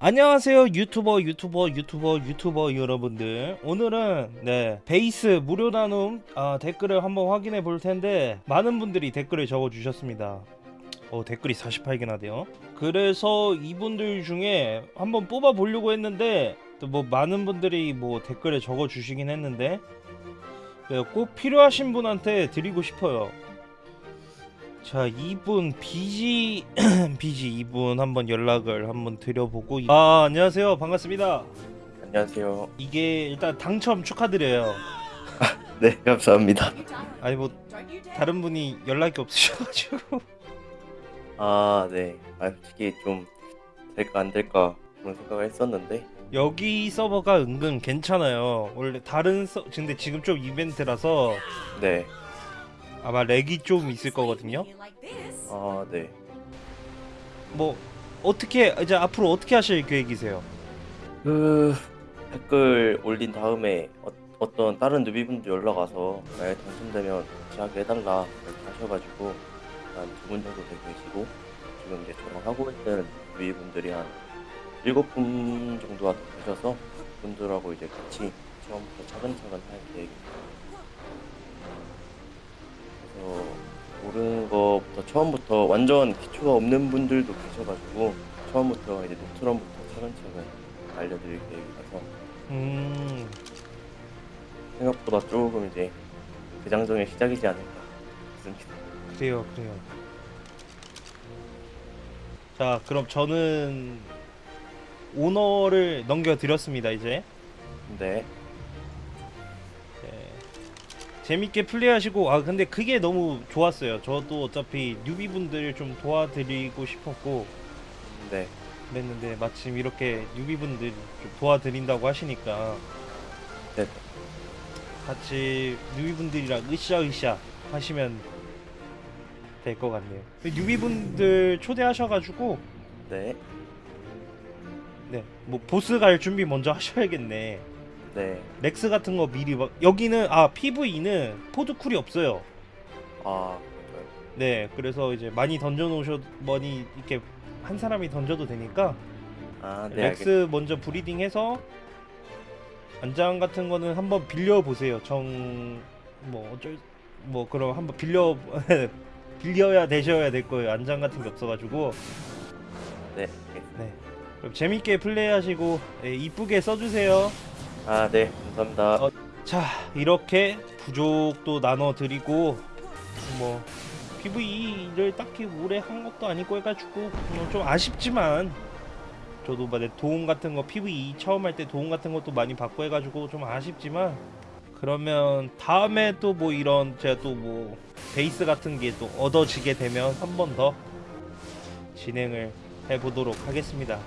안녕하세요 유튜버 유튜버 유튜버 유튜버 여러분들. 오늘은 네 베이스 무료 나눔 아, 댓글을 한번 확인해 볼 텐데 많은 분들이 댓글을 적어 주셨습니다. 어 댓글이 48개나 돼요? 그래서 이분들 중에 한번 뽑아 보려고 했는데 또 뭐 많은 분들이 뭐 댓글에 적어 주시긴 했는데 네, 꼭 필요하신 분한테 드리고 싶어요 자 이분 비지 비지 이분 한번 연락을 한번 드려보고 아 안녕하세요 반갑습니다 안녕하세요. 이게 일단 당첨 축하드려요 네, 감사합니다. 아니 뭐 다른 분이 연락이 없으셔가지고 아, 네. 아, 솔직히 좀 될까 안 될까 그런 생각을 했었는데, 여기 서버가 은근 괜찮아요 원래 다른 서 근데 지금 좀 이벤트라서 네. 아마 렉이 좀 있을 거거든요 아, 네. 뭐 어떻게 이제 앞으로 어떻게 하실 계획이세요 그 댓글 올린 다음에 어, 어떤 다른 누비분들 연락 와서 만약에 당첨되면 같이 하게 해달라 이렇게 하셔가지고 한 두 분 정도 되고 계시고 지금 이제 저랑 하고 있는 누비분들이 한 일곱 분 정도가 더 되셔서 분들하고 이제 같이 처음부터 차근차근 할 계획입니다. 처음부터 완전 기초가 없는 분들도 계셔가지고 처음부터 이제 노트럼부터 차근차근 알려드릴 계획이라서 음 생각보다 조금 이제 대장정의 시작이지 않을까 싶습니다. 그래요 그래요 자 그럼 저는 오너를 넘겨드렸습니다 이제 네, 네. 재밌게 플레이하시고 아 근데 그게 너무 좋았어요. 저도 어차피 뉴비분들 좀 도와드리고 싶었고 네, 그랬는데 마침 이렇게 뉴비분들 좀 도와드린다고 하시니까 네, 같이 뉴비분들이랑 으쌰으쌰 하시면 될 것 같네요. 뉴비분들 초대하셔가지고 네, 네뭐 보스 갈 준비 먼저 하셔야겠네 네. 렉스 같은 거 미리 막 여기는 아 PV는 포드 쿨이 없어요. 아, 네 그래서 이제 많이 던져 놓으셔 많이 이렇게 한 사람이 던져도 되니까 아, 네, 알겠. 렉스 먼저 브리딩해서 안장 같은 거는 한번 빌려 보세요. 정 뭐 어쩔 뭐 그럼 한번 빌려 빌려야 되셔야 될 거예요. 안장 같은 게 없어가지고. 네. 네. 그럼 재밌게 플레이하시고 네, 이쁘게 써주세요 아, 네, 감사합니다. 어, 자 이렇게 부족도 나눠 드리고 뭐 PV를 딱히 오래 한 것도 아니고 해가지고 뭐좀 아쉽지만 저도 뭐내 도움 같은 거 PV 처음 할 때 도움 같은 것도 많이 받고 해가지고 좀 아쉽지만 그러면 다음에 또 뭐 이런 제가 또 뭐 베이스 같은 게 또 얻어지게 되면 한 번 더 진행을 해보도록 하겠습니다.